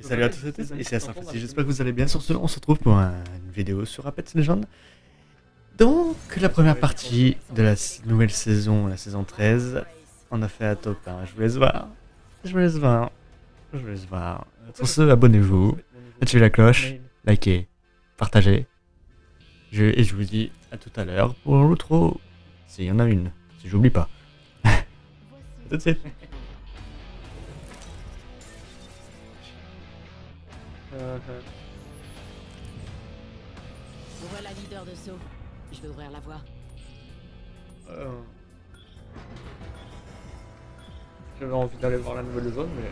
Et salut à tous et tous, ici j'espère que vous allez bien. Sur ce, on se retrouve pour un- une vidéo sur Apex Legends. Donc, la première partie de la nouvelle saison, la saison 13, on a fait à top 1. Je vous laisse voir. Je vous laisse voir. Je vous laisse voir. Sur ce, abonnez-vous, activez la cloche, likez, partagez. Je, et je vous dis à tout à l'heure pour l'outro. S'il y en a une, si j'oublie pas. Tout de suite. Voilà leader de saut. Je vais ouvrir la voie. Euh, J'avais envie d'aller voir la nouvelle zone, mais.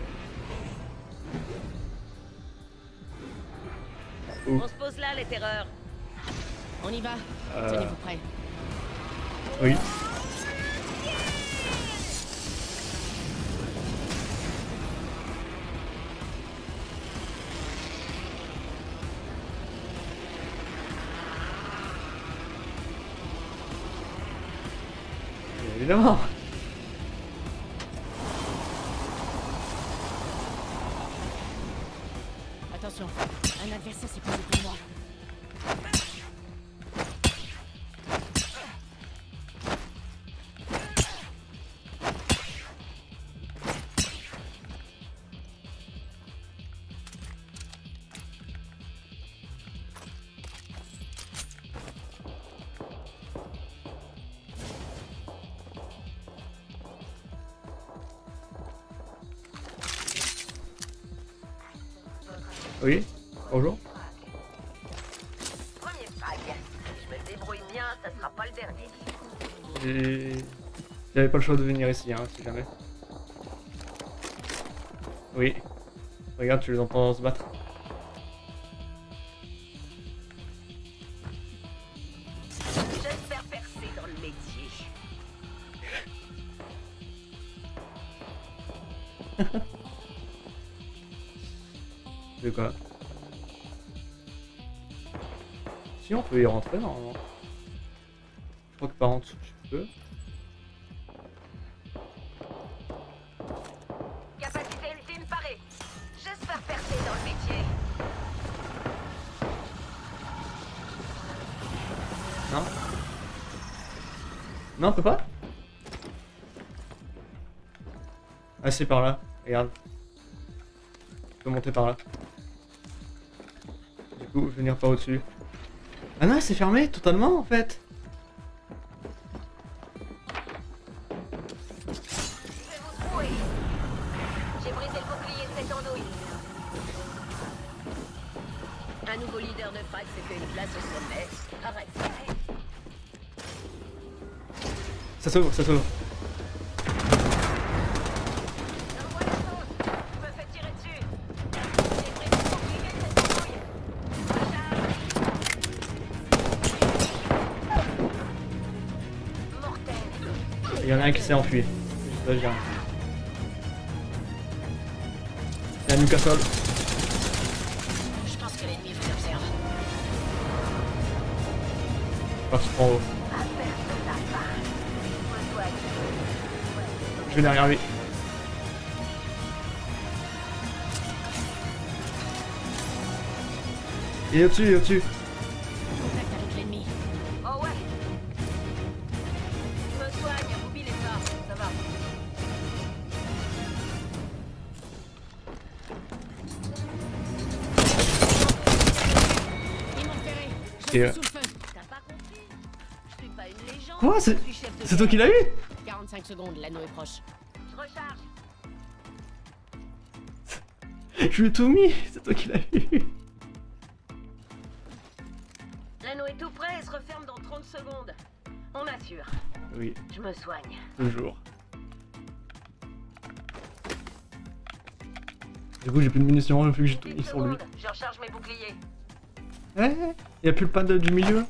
Ouh. On se pose là, les terreurs. On y va. Euh, Tenez-vous prêts. oui. Évidemment. Attention, Oui. Bonjour. Premier frag. Si je me débrouille bien, ça sera pas le dernier. J'avais pas le choix de venir ici, hein, si jamais. Oui. Regarde, tu les entends se battre. J'espère percer dans le métier. De quoi Si on peut y rentrer normalement. Je crois que par en dessous tu peux. Capacité ultime parée. J'espère percer dans le métier. Non Non, on peut pas Ah, c'est par là. Regarde. Je peux monter par là. Coup, venir par au-dessus. Ah non, c'est fermé totalement en fait. Je vais vous trouver. Il y en a un qui s'est enfui. Là, j'ai un. Il y a un Newcastle. Je pense que l'ennemi vous observe. Parti en haut. Je vais derrière lui. Il est au-dessus, il est au-dessus. Une légende. Quoi C'est suis chef de c'est toi qui l'as eu 45 secondes, l'anneau est proche. Je recharge. Je lui ai tout mis C'est toi qui l'as eu L'anneau est tout prêt et se referme dans 30 secondes. On assure. Oui, Je me soigne. toujours. Du coup, j'ai plus de munitions, vu que j'ai tout 10 mis sur lui. secondes, je recharge mes boucliers. Ouais, y a plus le pas de- du milieu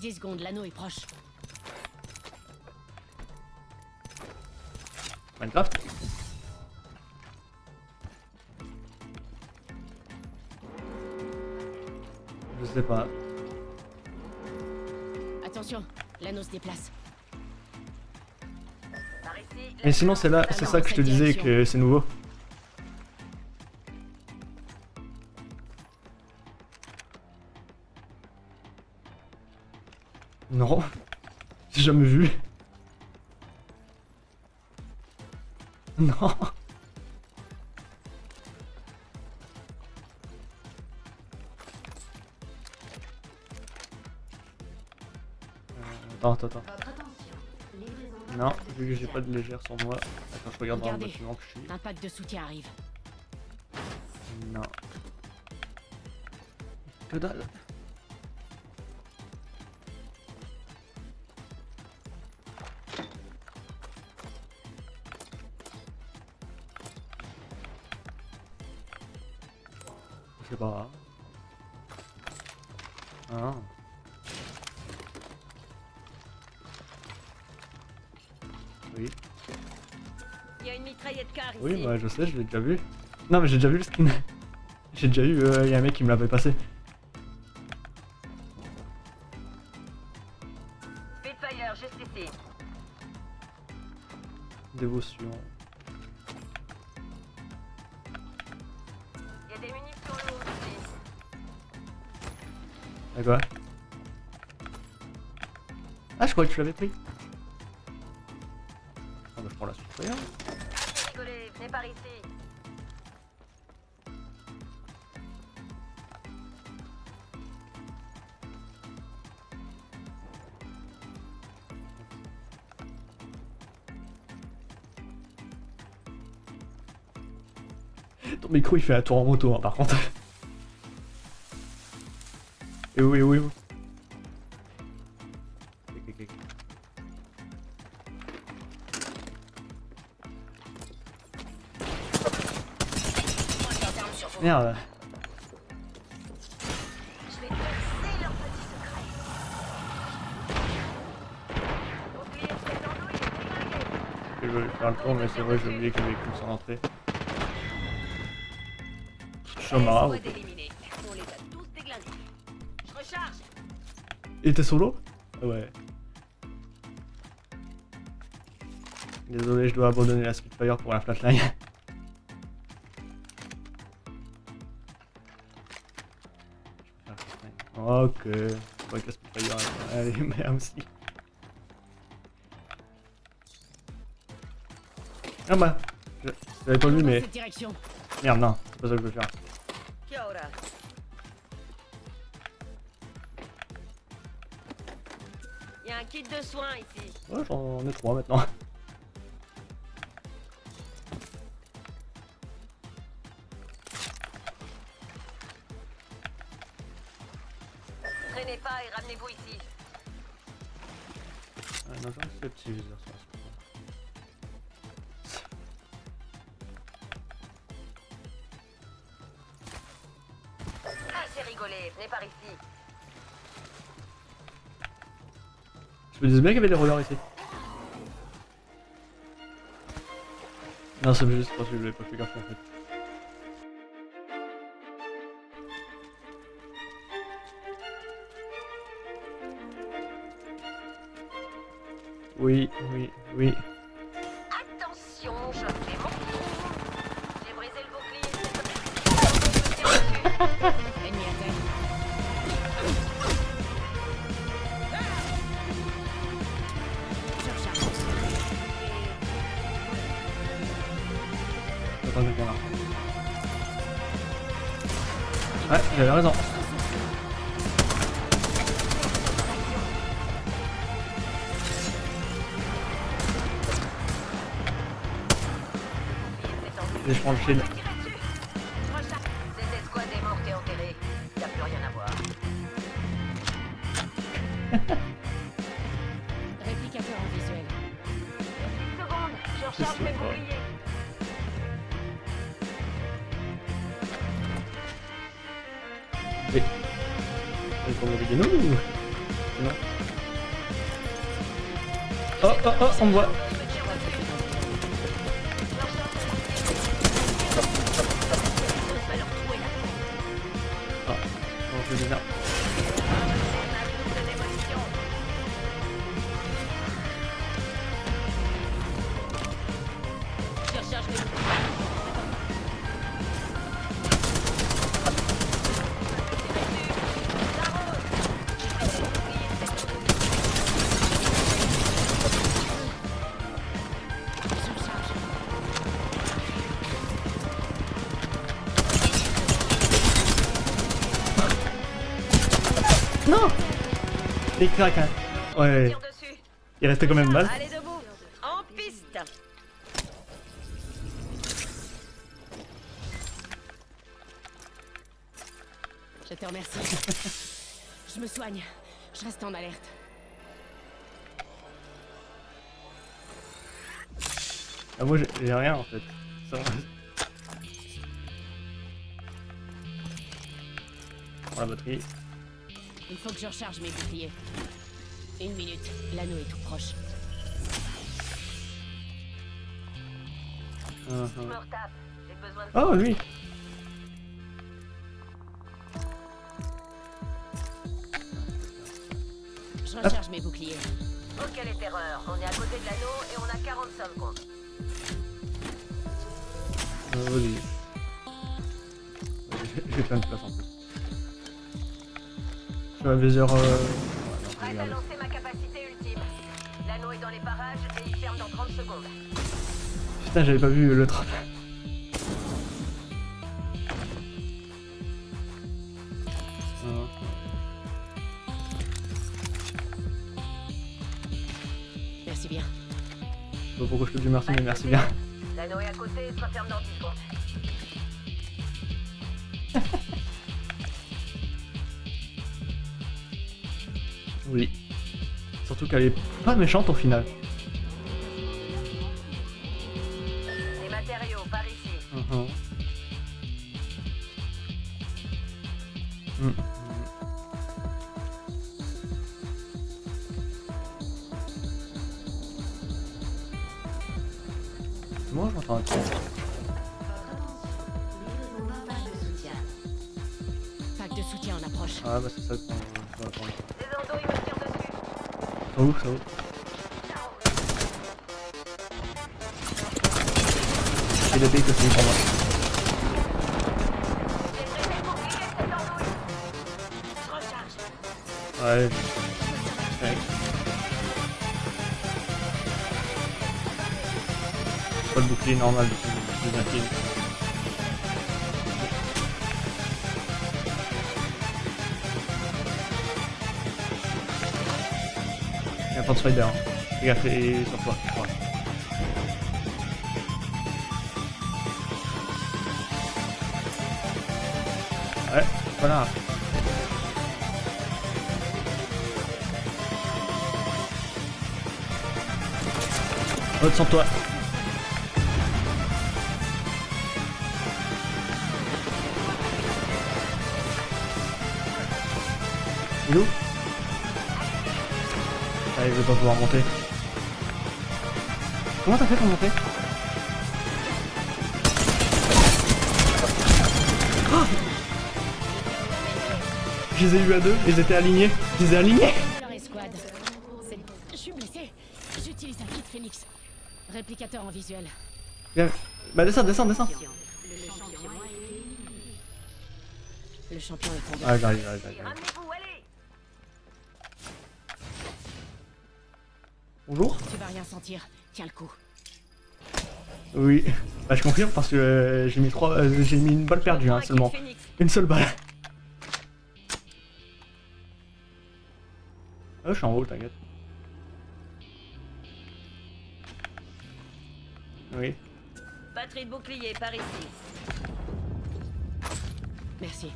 10 secondes, l'anneau est proche. Minecraft Je sais pas. Attention, l'anneau se déplace. Mais sinon, c'est là, c'est ça que je te disais que c'est nouveau. Vu que j'ai pas de légère sur moi. Attends, je regarde dans le Regardez. bâtiment que je suis. Un pack de soutien arrive. Non. Que dalle. Je sais pas. Ah. Oui, bah je sais, je l'ai déjà vu. Non, mais j'ai déjà vu le skin. j'ai déjà eu, il y a un mec qui me l'avait passé. Dévotion. Il y a des munitions lourdes ici. D'accord. Ah, je croyais que tu l'avais pris. Ah bah je prends la suite. Ton micro il fait un tour en moto hein, par contre. Et oui, oui, oui. Je vais faire le tour, mais c'est vrai, j'ai oublié. On les a tous déglingués. Je recharge. Il était solo Ouais. Désolé, je dois abandonner la Spitfire pour la flatline. Ok. Que la Spitfire, elle elle est bien aussi. Ah bah, je- j'avais pas vu, mais merde, non, c'est pas ça que je veux faire. Il y a un kit de soins ici. Ouais, j'en ai trois maintenant. Rigolé, venez par ici. Je me disais bien qu'il y avait des rollers ici. Non, c'est juste parce que je l'avais pas fait gaffe en fait. Oui, oui, oui. 中国 Il craque, hein. Ouais, il restait quand même mal. Allez debout. En piste. Je te remercie. Je me soigne. Je reste en alerte. Ah, moi, j'ai rien, en fait. Ça la batterie. Il faut que je recharge mes boucliers. Une minute. L'anneau est tout proche. Je me retape. J'ai besoin de Oh, lui Je recharge mes boucliers. Oh, quelle est erreur. On est à côté de l'anneau et on a 40 secondes. Euh, Vas-y. Ouais, j'ai- J'ai plein de place en plus. Euh... ouais, non, Prête à regarde. lancer ma capacité ultime. L'anneau est dans les parages et il ferme dans 30 secondes. Putain, j'avais pas vu le train. Euh, Merci bien. Je sais pas pourquoi je te dis merci, mais merci bien. L'anneau est à côté et se referme dans 10 Oui. Surtout qu'elle est pas méchante au final. Les matériaux, par ici. Mhm. Mm. Moi je m'entends un soutien. Pack de soutien en approche. Ah bah c'est ça qu'on va attendre. Des endos, il me tire dessus. Ouvre, ça. J'ai le pour moi. Le bouclier. Ouais. Pas le bouclier normal du coup, je suis de spider. Hein. Fais gaffe et sur toi. Voilà. Ouais, voilà. Autre sans toi. Il est où? Allez, je vais pas pouvoir monter. Comment t'as fait pour monter Oh Je les ai eu à deux, ils étaient alignés. Je les ai alignés Je suis blessé. J'utilise un kit Phoenix. Réplicateur en visuel. Viens. Bah descends, descends, descends. Le champion. Le est tombé. Ah j'arrive, j'arrive, j'arrive. Bonjour Tu vas rien sentir. Tiens le coup. Oui. Bah je confirme parce que euh, j'ai mis trois, euh, j'ai mis une balle perdue hein, seulement. Une seule balle. Ah, je suis en haut, t'inquiète. Oui. Batterie de bouclier par ici. Merci.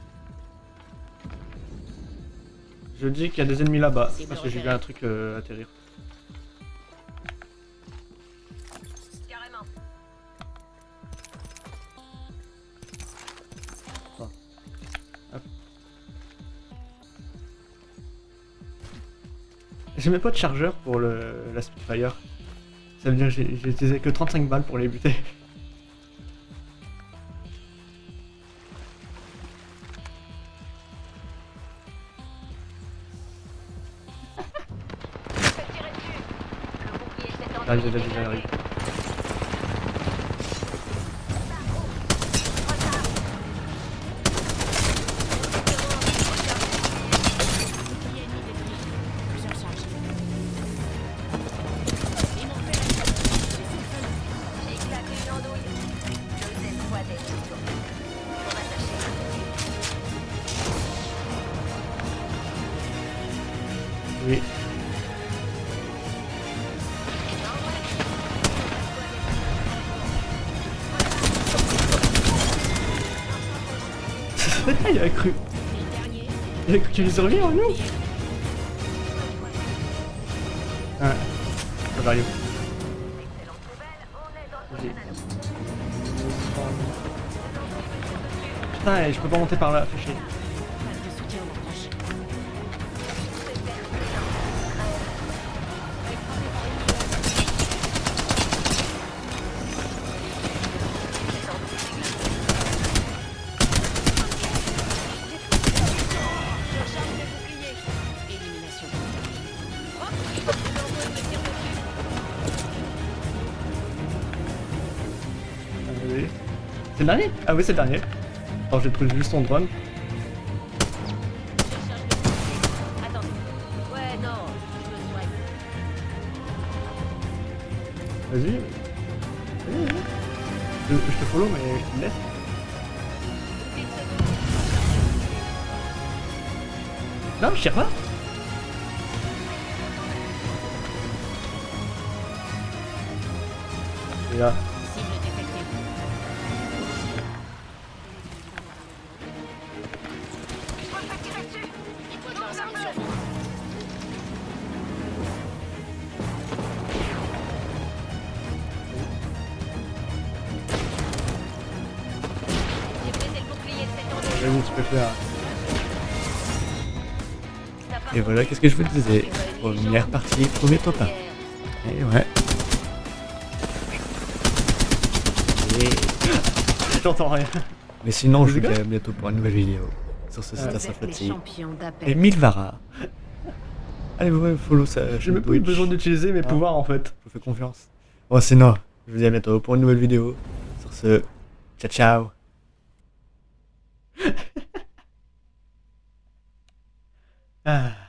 Je dis qu'il y a des ennemis là-bas parce que j'ai vu un truc euh, atterrir. J'ai même pas de chargeur pour le, la Spitfire. Ça veut dire que j'ai utilisé que 35 balles pour les buter. J'ai déjà j'arrive. Il a cru. Il a cru qu'il allait revenir en nous. Ouais. Ça va. Putain, je peux pas monter par là, fais chier. Dernier Ah oui, c'est le dernier. Alors j'ai trouvé juste ton drone. Vas-y. Vas-y, vas-y. Je, je te follow, mais je te laisse. Non, je tire pas. Et là. Et voilà, qu'est-ce que je vous disais Première partie, premier top 1. hier. Et ouais. Et... J'entends rien. Mais sinon, je vous dis à bientôt pour une nouvelle vidéo. Sur ce, c'est fatigue. champions Et. Milvara. Allez, vous follow ça. J'ai même pas eu besoin d'utiliser mes Ah. pouvoirs en fait. Je vous fais confiance. Bon, sinon, je vous dis à bientôt pour une nouvelle vidéo. Sur ce, ciao ciao. ah.